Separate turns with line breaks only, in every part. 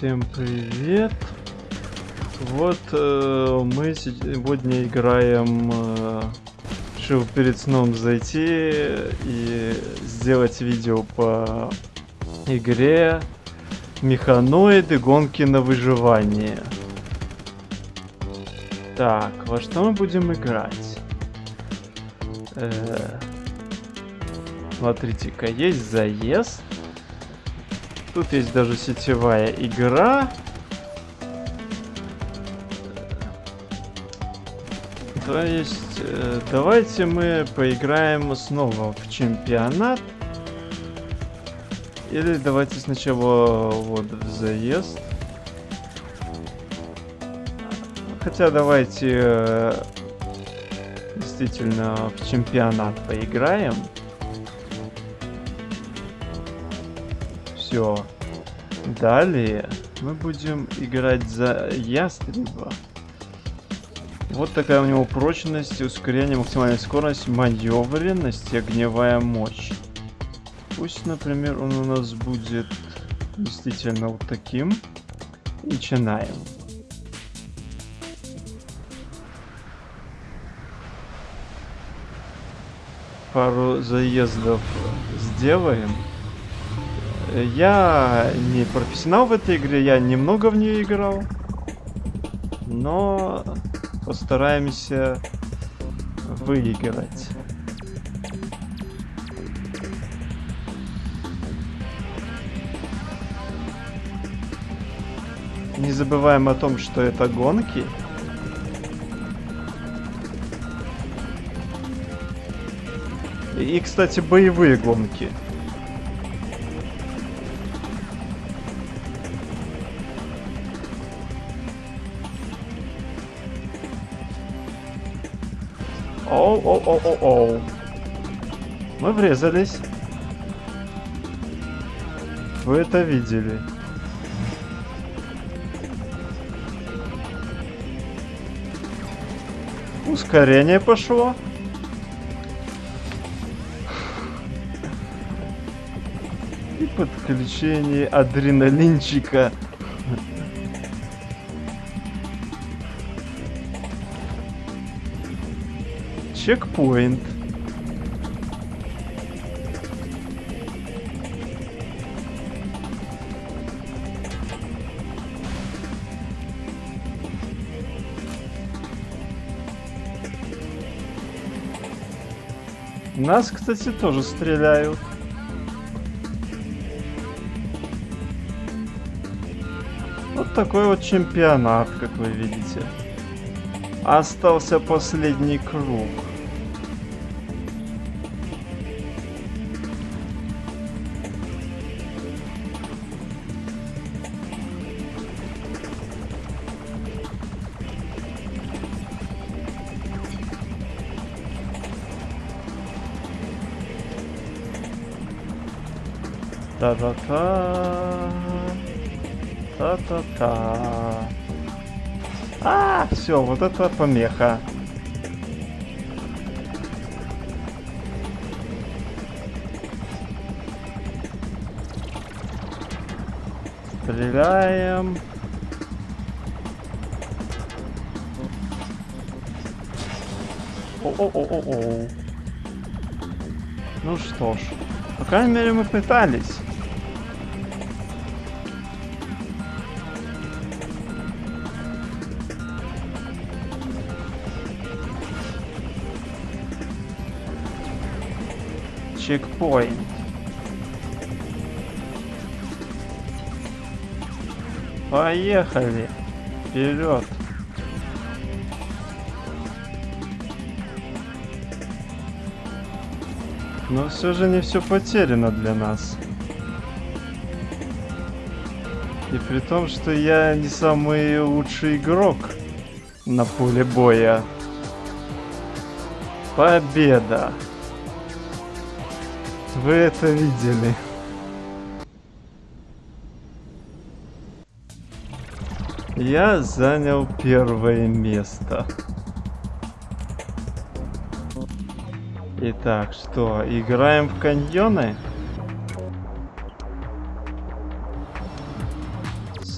Всем привет! Вот э, мы сегодня играем... Э, решил перед сном зайти и сделать видео по игре Механоиды гонки на выживание. Так, во что мы будем играть? Э, Смотрите-ка, есть заезд. Тут есть даже сетевая игра. То есть, э, давайте мы поиграем снова в чемпионат. Или давайте сначала вот в заезд. Хотя давайте э, действительно в чемпионат поиграем. Все. Далее мы будем играть за ястреба. Вот такая у него прочность, ускорение, максимальная скорость, маневренность и огневая мощь. Пусть, например, он у нас будет действительно вот таким. Начинаем. Пару заездов сделаем. Я не профессионал в этой игре, я немного в нее играл. Но постараемся выиграть. Не забываем о том, что это гонки. И, кстати, боевые гонки. Оу-оу-оу-оу. Мы врезались. Вы это видели. Ускорение пошло. И подключение адреналинчика. Чекпоинт. Нас, кстати, тоже стреляют. Вот такой вот чемпионат, как вы видите. Остался последний круг. Та-та-та. Та-та-та. А, все, вот это помеха. Стреляем. О-о-о-о-о. Ну что ж, по крайней мере мы пытались. Чекпоинт. Поехали. Вперед. Но все же не все потеряно для нас. И при том, что я не самый лучший игрок на поле боя. Победа! Вы это видели. Я занял первое место. Итак, что, играем в каньоны?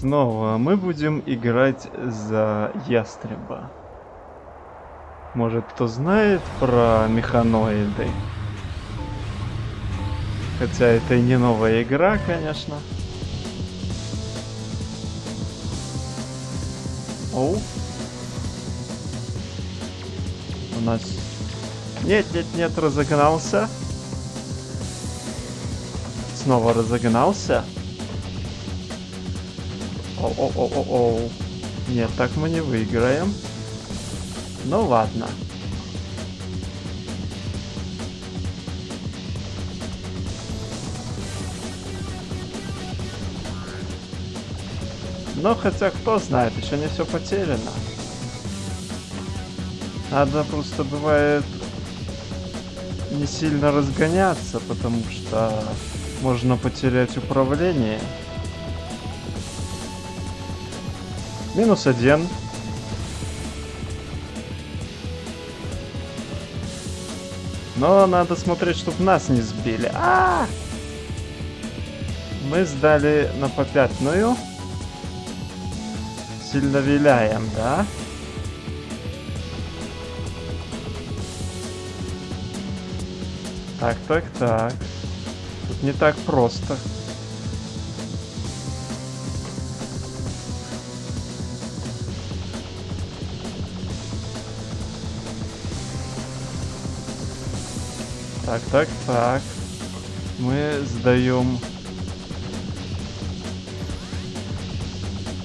снова мы будем играть за ястреба. Может, кто знает про механоиды? Хотя это и не новая игра, конечно. Оу. У нас... Нет, нет, нет, разогнался. Снова разогнался. О-о-о-о-о. Нет, так мы не выиграем. Ну ладно. Но хотя кто знает, еще не все потеряно. Надо просто бывает не сильно разгоняться, потому что можно потерять управление. Минус один. Но надо смотреть, чтобы нас не сбили. А, -а, -а! Мы сдали на попятную. Сильно виляем, да? Так, так, так. Тут не так просто. Так, так, так. Мы сдаем.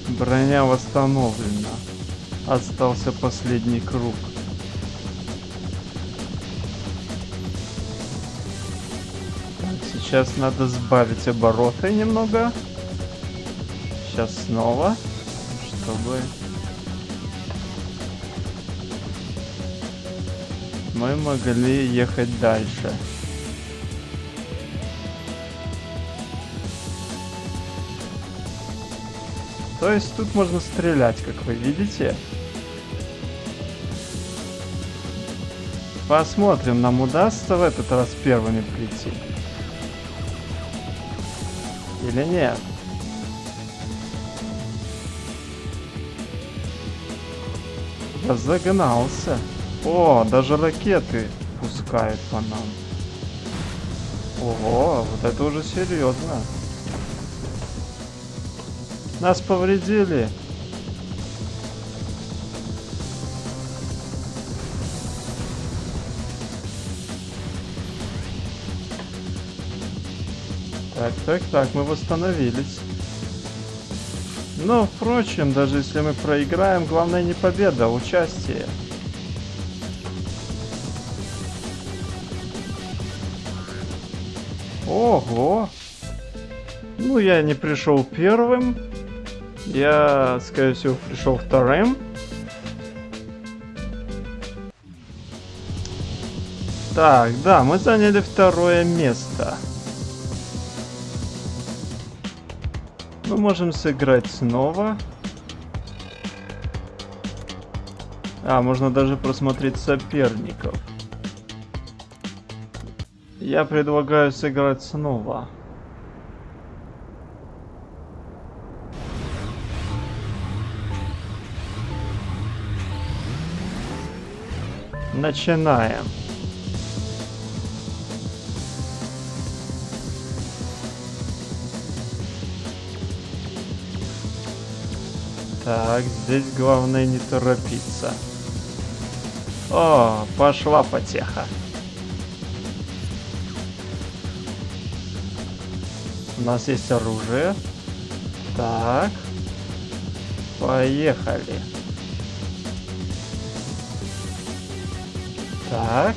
Броня восстановлена. Остался последний круг. Так, сейчас надо сбавить обороты немного. Сейчас снова, чтобы мы могли ехать дальше. То есть тут можно стрелять, как вы видите. Посмотрим, нам удастся в этот раз первыми прийти. Или нет? Разогнался. О, даже ракеты пускают по нам. Ого, вот это уже серьезно. Нас повредили. Так, так, так, мы восстановились. Но, впрочем, даже если мы проиграем, главное не победа, а участие. Ого! Ну, я не пришел первым. Я, скорее всего, пришел вторым. Так, да, мы заняли второе место. Мы можем сыграть снова. А, можно даже просмотреть соперников. Я предлагаю сыграть снова. Начинаем. Так, здесь главное не торопиться. О, пошла потеха. У нас есть оружие. Так. Поехали. Так.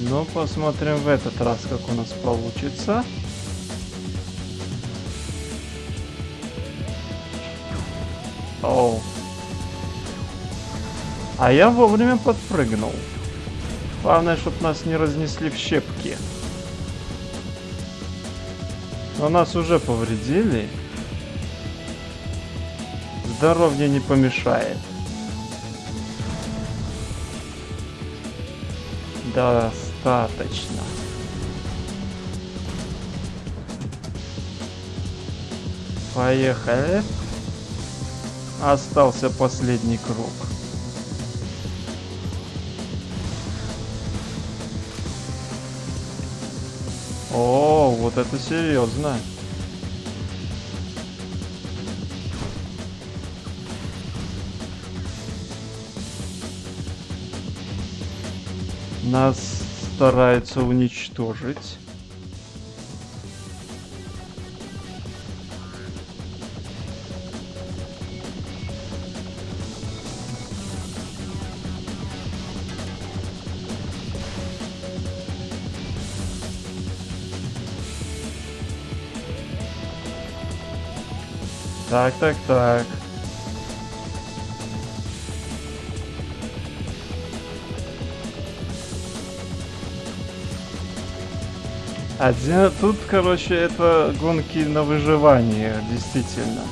Ну, посмотрим в этот раз, как у нас получится. Оу. А я вовремя подпрыгнул. Главное, чтобы нас не разнесли в щепки. Но нас уже повредили. Здоровье не помешает. достаточно. Поехали. Остался последний круг. О, вот это серьезно. Нас стараются уничтожить. Так, так, так. Один, тут, короче, это гонки на выживание, действительно.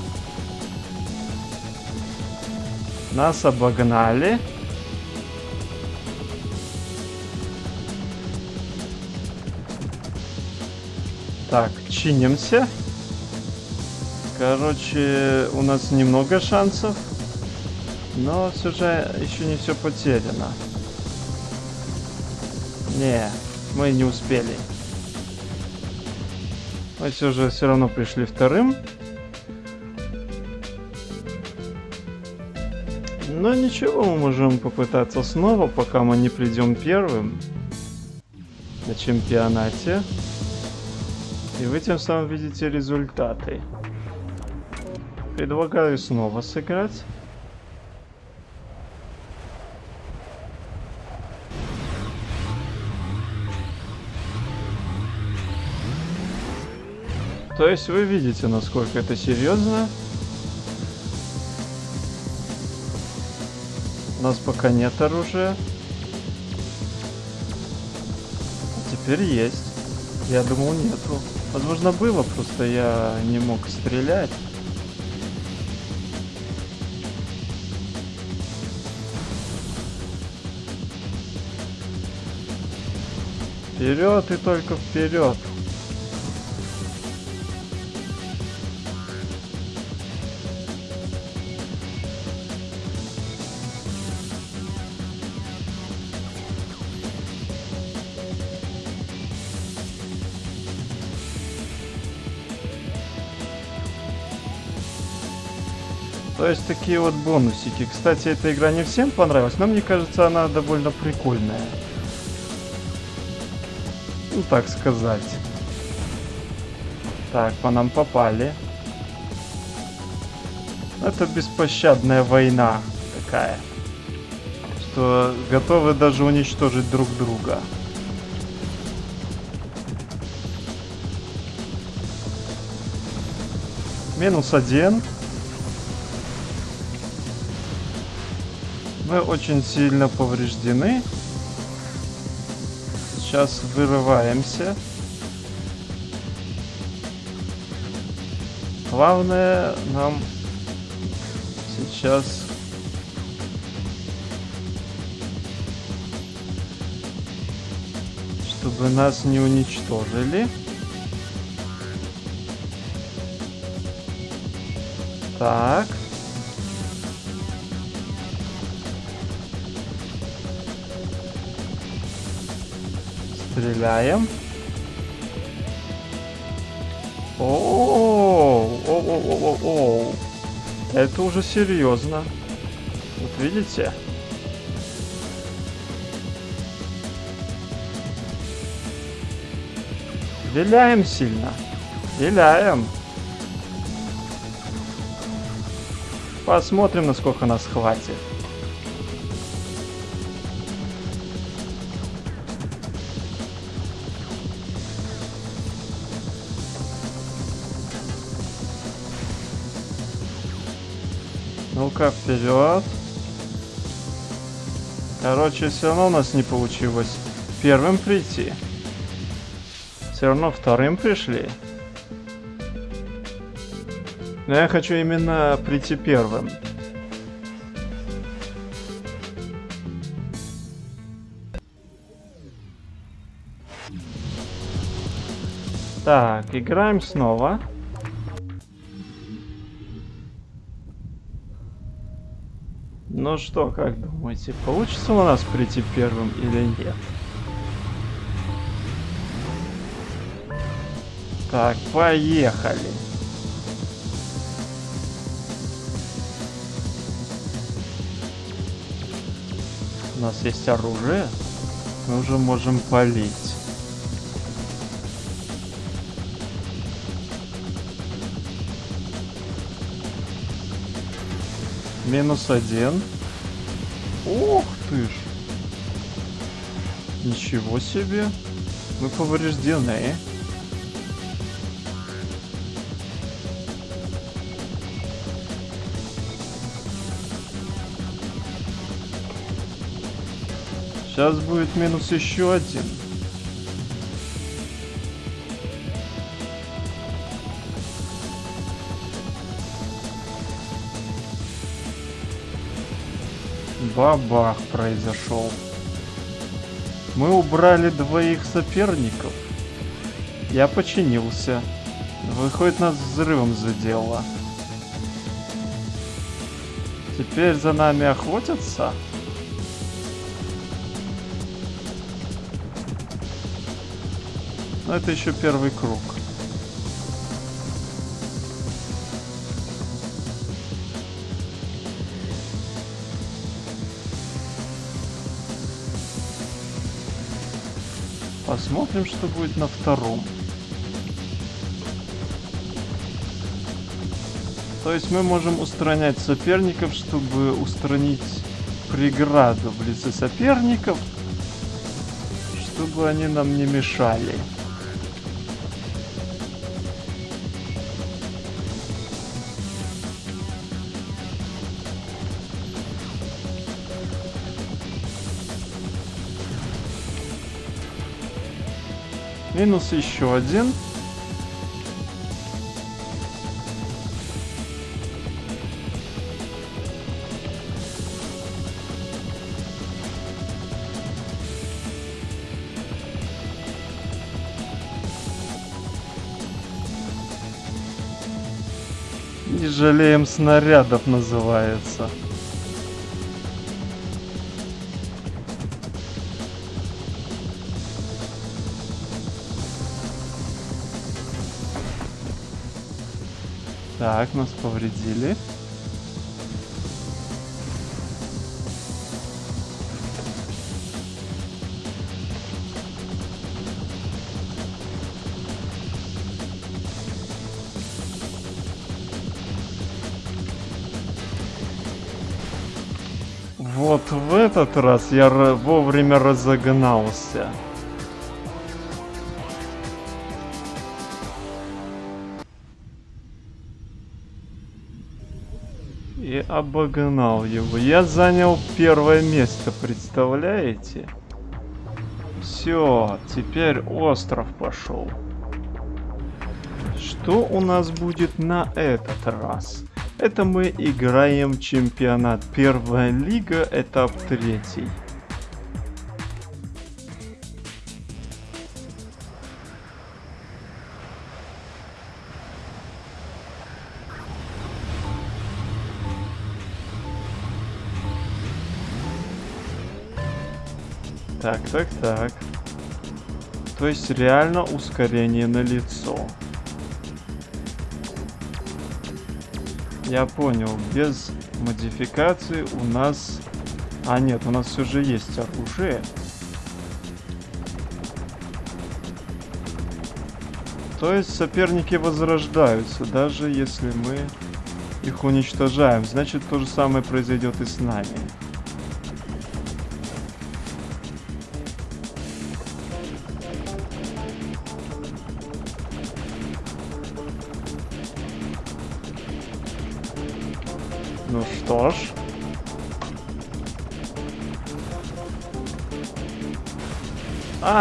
Нас обогнали. Так, чинимся. Короче, у нас немного шансов. Но все же еще не все потеряно. Не, мы не успели. Мы все же все равно пришли вторым. Но ничего, мы можем попытаться снова, пока мы не придем первым на чемпионате. И вы тем самым видите результаты. Предлагаю снова сыграть. То есть вы видите, насколько это серьезно. У нас пока нет оружия. А теперь есть. Я думал нету. Возможно было, просто я не мог стрелять. Вперед и только вперед. То есть такие вот бонусики. Кстати, эта игра не всем понравилась, но мне кажется, она довольно прикольная. Ну, так сказать. Так, по нам попали. Это беспощадная война такая. Что готовы даже уничтожить друг друга. Минус один. Мы очень сильно повреждены. Сейчас вырываемся. Главное нам сейчас чтобы нас не уничтожили. Так. Стреляем. О, о, о, о, о, это уже серьезно. Вот видите? Виляем сильно. Виляем. Посмотрим, насколько нас хватит. Ну-ка, вперед. Короче, все равно у нас не получилось первым прийти. Все равно вторым пришли. Но я хочу именно прийти первым. Так, играем снова. Снова. Ну что, как думаете, получится у нас прийти первым или нет? Так, поехали. У нас есть оружие. Мы уже можем полить. Минус один. Ух ты ж. Ничего себе. Мы повреждены. Сейчас будет минус еще один. Бабах произошел. Мы убрали двоих соперников. Я починился. Выходит, нас взрывом задело. Теперь за нами охотятся? Но это еще первый круг. Посмотрим, что будет на втором. То есть мы можем устранять соперников, чтобы устранить преграду в лице соперников, чтобы они нам не мешали. Минус еще один. Не жалеем снарядов называется. Так, нас повредили. Вот в этот раз я вовремя разогнался. Обогнал его. Я занял первое место, представляете? Все, теперь остров пошел. Что у нас будет на этот раз? Это мы играем чемпионат. Первая лига, этап третий. Так, так. То есть реально ускорение на лицо. Я понял, без модификации у нас... А нет, у нас все же есть оружие. То есть соперники возрождаются, даже если мы их уничтожаем. Значит, то же самое произойдет и с нами.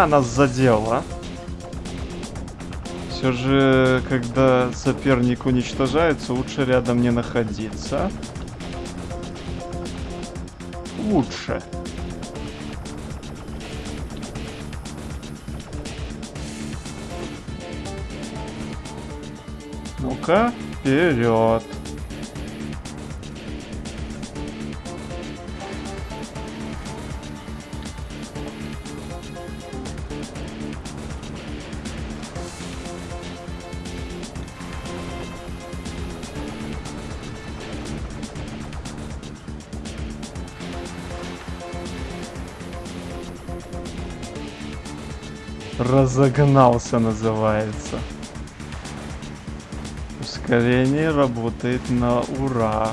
Нас задело. Все же, когда соперник уничтожается, лучше рядом не находиться. Лучше. Ну-ка, вперед. Разогнался называется. Ускорение работает на ура.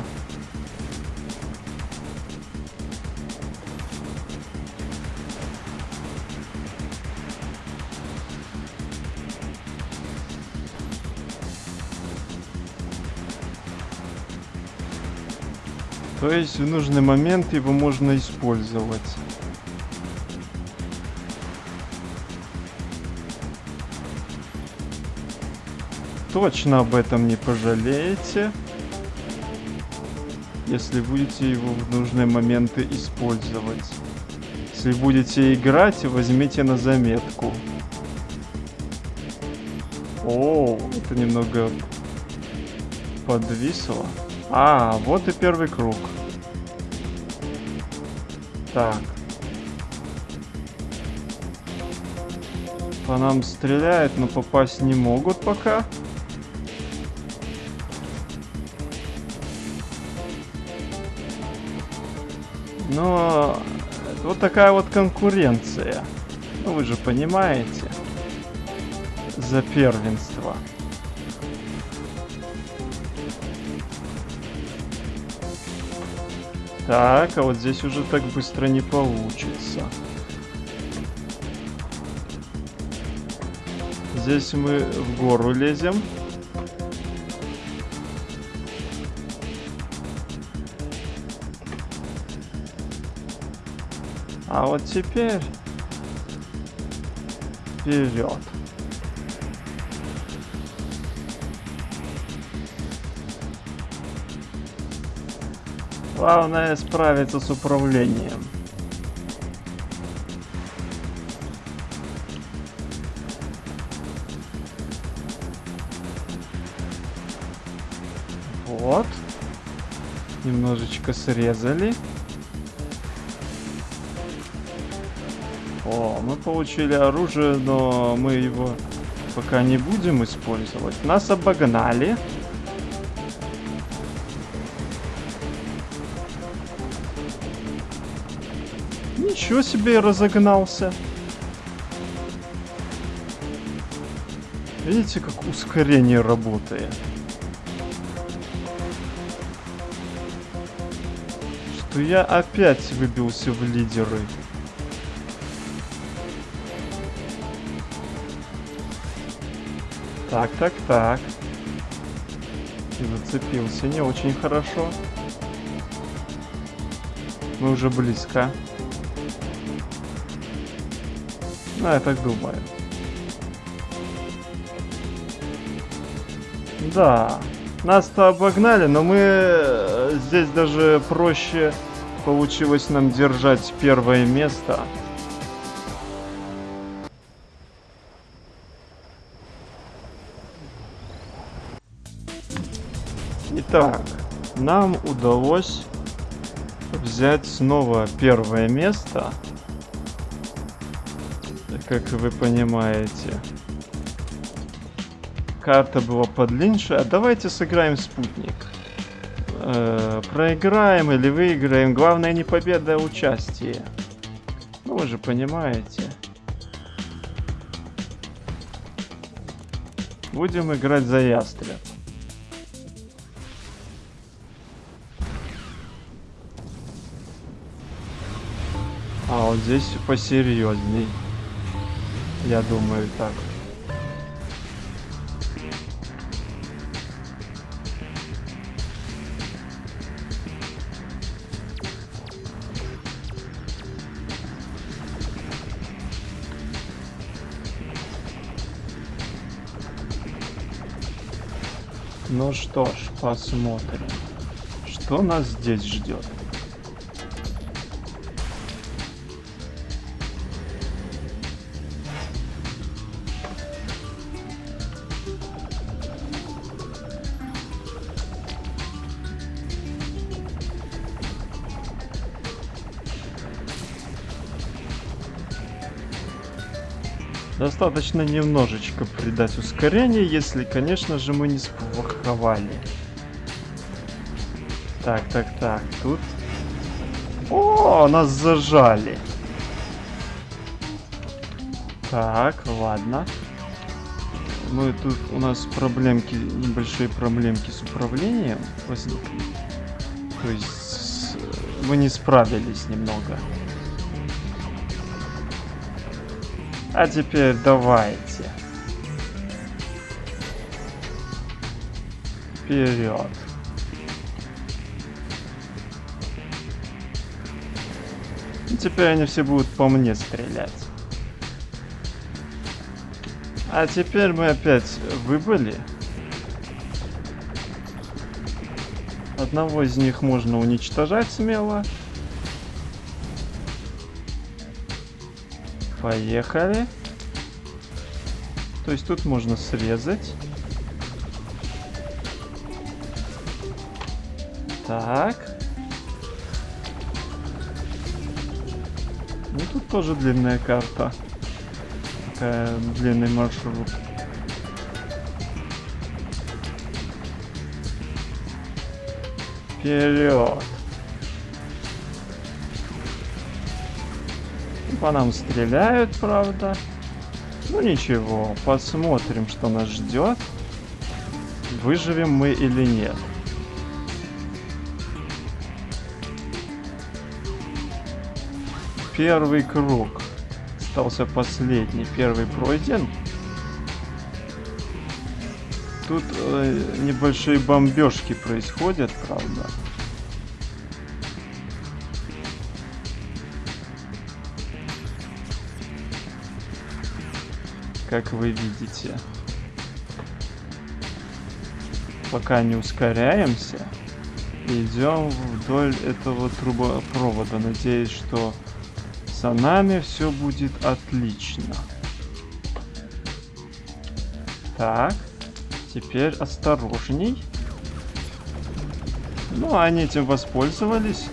То есть в нужный момент его можно использовать. Точно об этом не пожалеете, если будете его в нужные моменты использовать. Если будете играть, возьмите на заметку. О, это немного подвисло. А, вот и первый круг. Так. По нам стреляют, но попасть не могут пока. Но вот такая вот конкуренция. Ну вы же понимаете. За первенство. Так, а вот здесь уже так быстро не получится. Здесь мы в гору лезем. А вот теперь вперед. Главное справиться с управлением. Вот. Немножечко срезали. Получили оружие, но мы его пока не будем использовать. Нас обогнали. Ничего себе разогнался. Видите, как ускорение работает? Что я опять выбился в лидеры. Так, так, так. И зацепился не очень хорошо. Мы уже близко. Ну, я так думаю. Да. Нас-то обогнали, но мы э, здесь даже проще получилось нам держать первое место. Итак, нам удалось взять снова первое место как вы понимаете. Карта была подлиннее. Давайте сыграем спутник. Э, проиграем или выиграем. Главное не победа, а участие. Ну, вы же понимаете. Будем играть за ястреб. А вот здесь посерьезней. Я думаю, так. Ну что ж, посмотрим, что нас здесь ждет. Достаточно немножечко придать ускорение, если, конечно же, мы не сплоховали. Так, так, так, тут... О, нас зажали. Так, ладно. Мы тут у нас проблемки, небольшие проблемки с управлением возникли. То есть мы не справились немного. А теперь давайте. Вперед. И теперь они все будут по мне стрелять. А теперь мы опять выбыли. Одного из них можно уничтожать смело. Поехали. То есть тут можно срезать. Так. Ну тут тоже длинная карта. Такая длинный маршрут. Вперед! По нам стреляют, правда. Ну ничего, посмотрим, что нас ждет. Выживем мы или нет. Первый круг. Остался последний. Первый пройден. Тут э, небольшие бомбежки происходят, правда. Как вы видите. Пока не ускоряемся, идем вдоль этого трубопровода. Надеюсь, что за нами все будет отлично. Так, теперь осторожней. Ну, они этим воспользовались.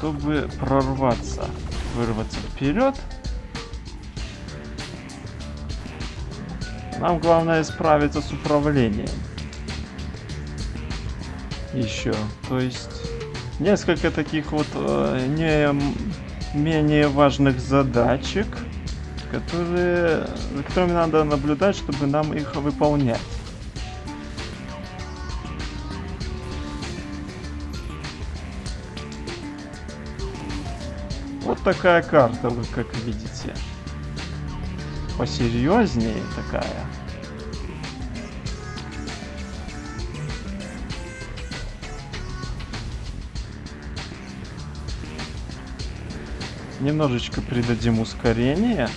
Чтобы прорваться вырваться вперед. Нам главное справиться с управлением. Еще. То есть несколько таких вот э, не менее важных задачек, которые, за которыми надо наблюдать, чтобы нам их выполнять. Такая карта, вы как видите. Посерьезнее такая. Немножечко придадим ускорение.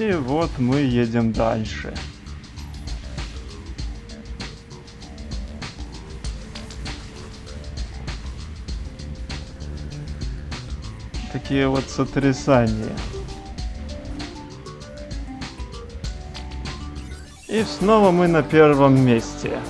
И вот мы едем дальше. Такие вот сотрясания. И снова мы на первом месте.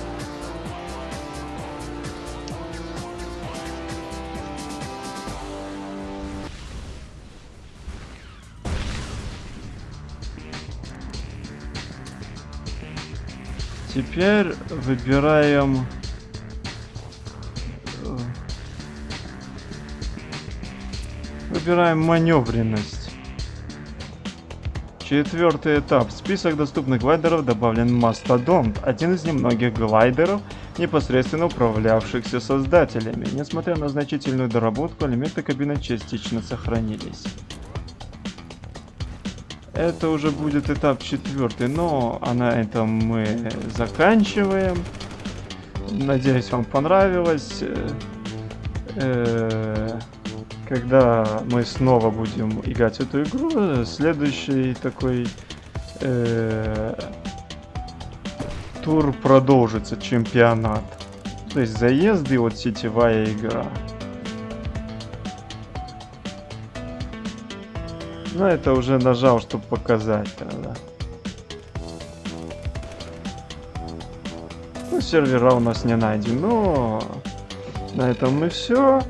Теперь выбираем... Э, выбираем маневренность. Четвертый этап. В список доступных глайдеров добавлен Мастодонт, один из немногих глайдеров, непосредственно управлявшихся создателями. Несмотря на значительную доработку, элементы кабины частично сохранились. Это уже будет этап четвертый, но а на этом мы заканчиваем. Надеюсь, вам понравилось. Э, когда мы снова будем играть в эту игру, следующий такой э, тур продолжится, чемпионат. То есть заезды, вот сетевая игра. Ну, это уже нажал, чтобы показать тогда. Ну, сервера у нас не найден, но на этом мы все.